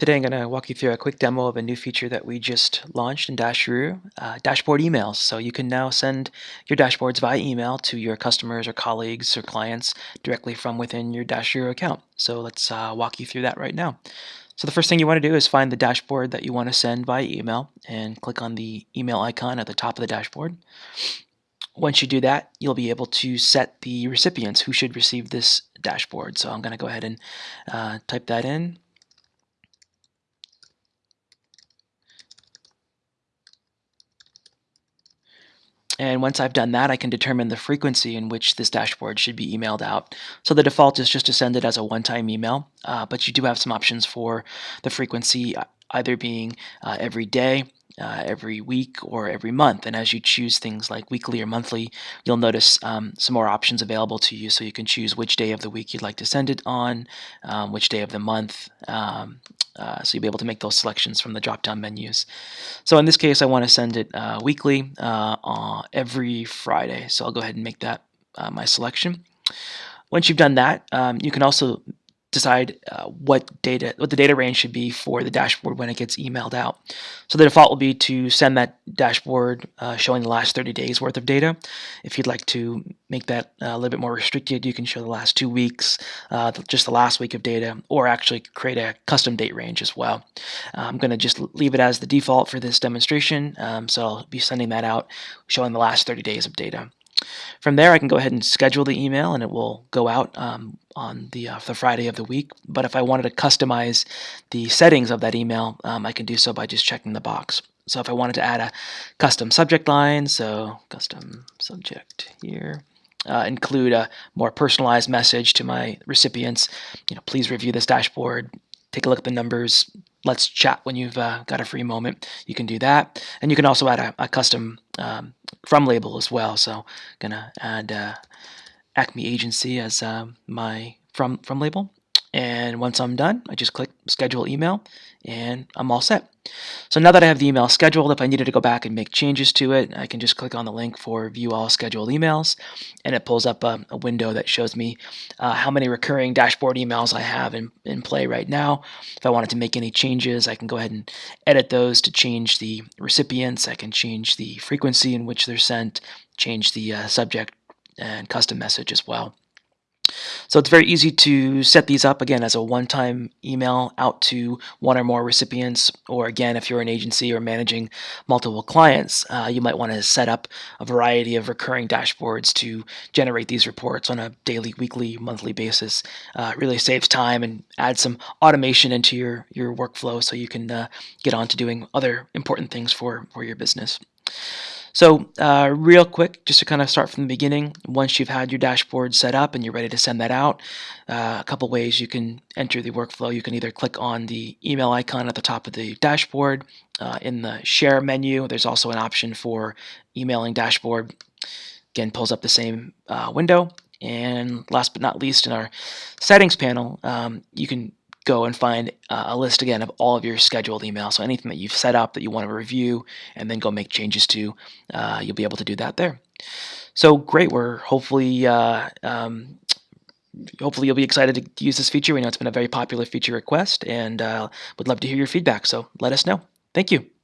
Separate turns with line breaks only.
Today I'm going to walk you through a quick demo of a new feature that we just launched in Dasheroo, uh, dashboard emails. So you can now send your dashboards via email to your customers or colleagues or clients directly from within your Dasheroo account. So let's uh, walk you through that right now. So the first thing you want to do is find the dashboard that you want to send via email and click on the email icon at the top of the dashboard. Once you do that, you'll be able to set the recipients who should receive this dashboard. So I'm going to go ahead and uh, type that in. And once I've done that, I can determine the frequency in which this dashboard should be emailed out. So the default is just to send it as a one-time email, uh, but you do have some options for the frequency, uh, either being uh, every day, uh, every week or every month. And as you choose things like weekly or monthly, you'll notice um, some more options available to you. So you can choose which day of the week you'd like to send it on, um, which day of the month. Um, uh, so you'll be able to make those selections from the drop-down menus. So in this case, I want to send it uh, weekly uh, every Friday. So I'll go ahead and make that uh, my selection. Once you've done that, um, you can also decide uh, what data what the data range should be for the dashboard when it gets emailed out. So the default will be to send that dashboard uh, showing the last 30 days worth of data. If you'd like to make that uh, a little bit more restricted, you can show the last two weeks, uh, just the last week of data, or actually create a custom date range as well. I'm going to just leave it as the default for this demonstration, um, so I'll be sending that out showing the last 30 days of data. From there, I can go ahead and schedule the email and it will go out um, on the, uh, the Friday of the week. But if I wanted to customize the settings of that email, um, I can do so by just checking the box. So if I wanted to add a custom subject line, so custom subject here, uh, include a more personalized message to my recipients, you know, please review this dashboard, take a look at the numbers, let's chat when you've uh, got a free moment. You can do that. And you can also add a, a custom um, from label as well. So I'm gonna add uh, Acme Agency as uh, my from from label. And once I'm done, I just click schedule email and I'm all set. So now that I have the email scheduled, if I needed to go back and make changes to it, I can just click on the link for view all scheduled emails and it pulls up a, a window that shows me uh, how many recurring dashboard emails I have in, in play right now. If I wanted to make any changes, I can go ahead and edit those to change the recipients. I can change the frequency in which they're sent, change the uh, subject and custom message as well. So it's very easy to set these up again as a one-time email out to one or more recipients. Or again if you're an agency or managing multiple clients uh, you might want to set up a variety of recurring dashboards to generate these reports on a daily weekly monthly basis. Uh, really saves time and adds some automation into your your workflow so you can uh, get on to doing other important things for for your business so uh, real quick, just to kind of start from the beginning, once you've had your dashboard set up and you're ready to send that out, uh, a couple ways you can enter the workflow. You can either click on the email icon at the top of the dashboard. Uh, in the share menu, there's also an option for emailing dashboard. Again, pulls up the same uh, window. And last but not least, in our settings panel, um, you can go and find uh, a list again of all of your scheduled emails. So anything that you've set up that you want to review and then go make changes to, uh, you'll be able to do that there. So great, we're hopefully uh, um, hopefully you'll be excited to use this feature. We know it's been a very popular feature request and uh, would love to hear your feedback. So let us know. Thank you.